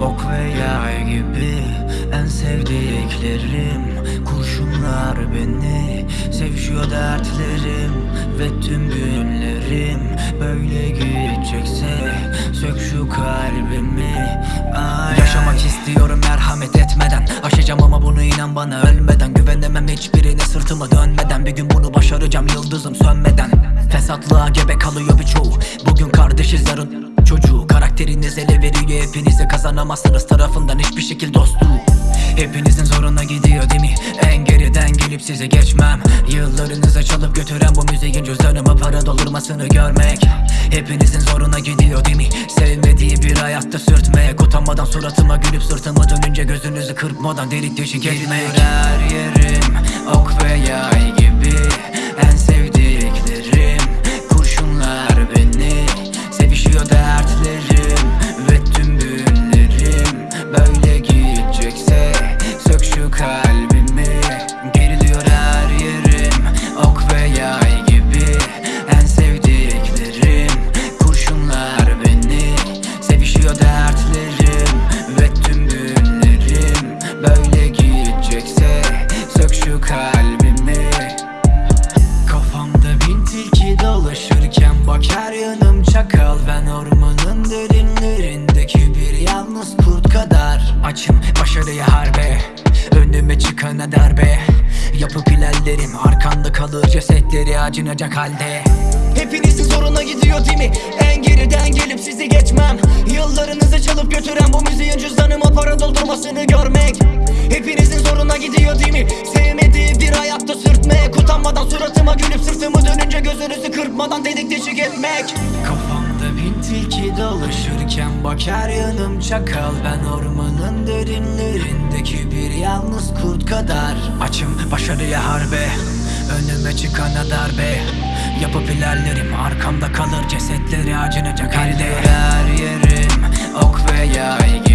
Ok ve yay gibi en sevdiklerim. Kurşunlar beni sevişiyor dertlerim Ve tüm günlerim. Böyle gidecekse Sök şu kalbimi. Ay, Yaşamak istiyorum merhamet etmeden. Aşacağım ama bunu inan bana ölmeden. Güvenemem hiçbirine sırtımı dönmeden. Bir gün bunu başaracağım yıldızım sönmeden. Fesatlığa gebe kalıyor birçoğu. Bugün kardeşiz yarın veriyor hepinize Kazanamazsınız tarafından hiçbir şekil dostluğu Hepinizin zoruna gidiyor değil mi? En geriden gelip size geçmem. Yıllarınızı çalıp götüren bu müziğin cüzdanıma para doldurmasını görmek. Hepinizin zoruna gidiyor değil mi? Sevmediği bir hayatta sürtmek Utanmadan suratıma gülüp sırtıma dönünce gözünüzü kırpmadan delik deşik etmek. her yerim ok ve yay gibi tilki dolaşırken bak her yanım çakal. Ben ormanın derinlerindeki bir yalnız kurt kadar Açım. Başarıya harbe. Önüme çıkana darbe. Yapıp ilerlerim arkamda kalır cesetleri acınacak halde. Hepinizin zoruna gidiyor değil mi? En geriden gelip sizi geçmem. Yıllarınızı çalıp götüren bu müziğin cüzdanıma para doldurmasını görmek. Hepinizin zoruna gidiyor değil mi? Utanmadan suratıma gülüp sırtımı dönünce gözünüzü kırpmadan dedik deşik etmek. Kafamda bin tilki dolaşırken bak her yanım çakal. Ben ormanın derinlerindeki bir yalnız kurt kadar. Açım başarıya harbe Önüme çıkana darbe Yapıp ilerlerim arkamda kalır cesetleri acınacak halde. Her yerim ok ve yay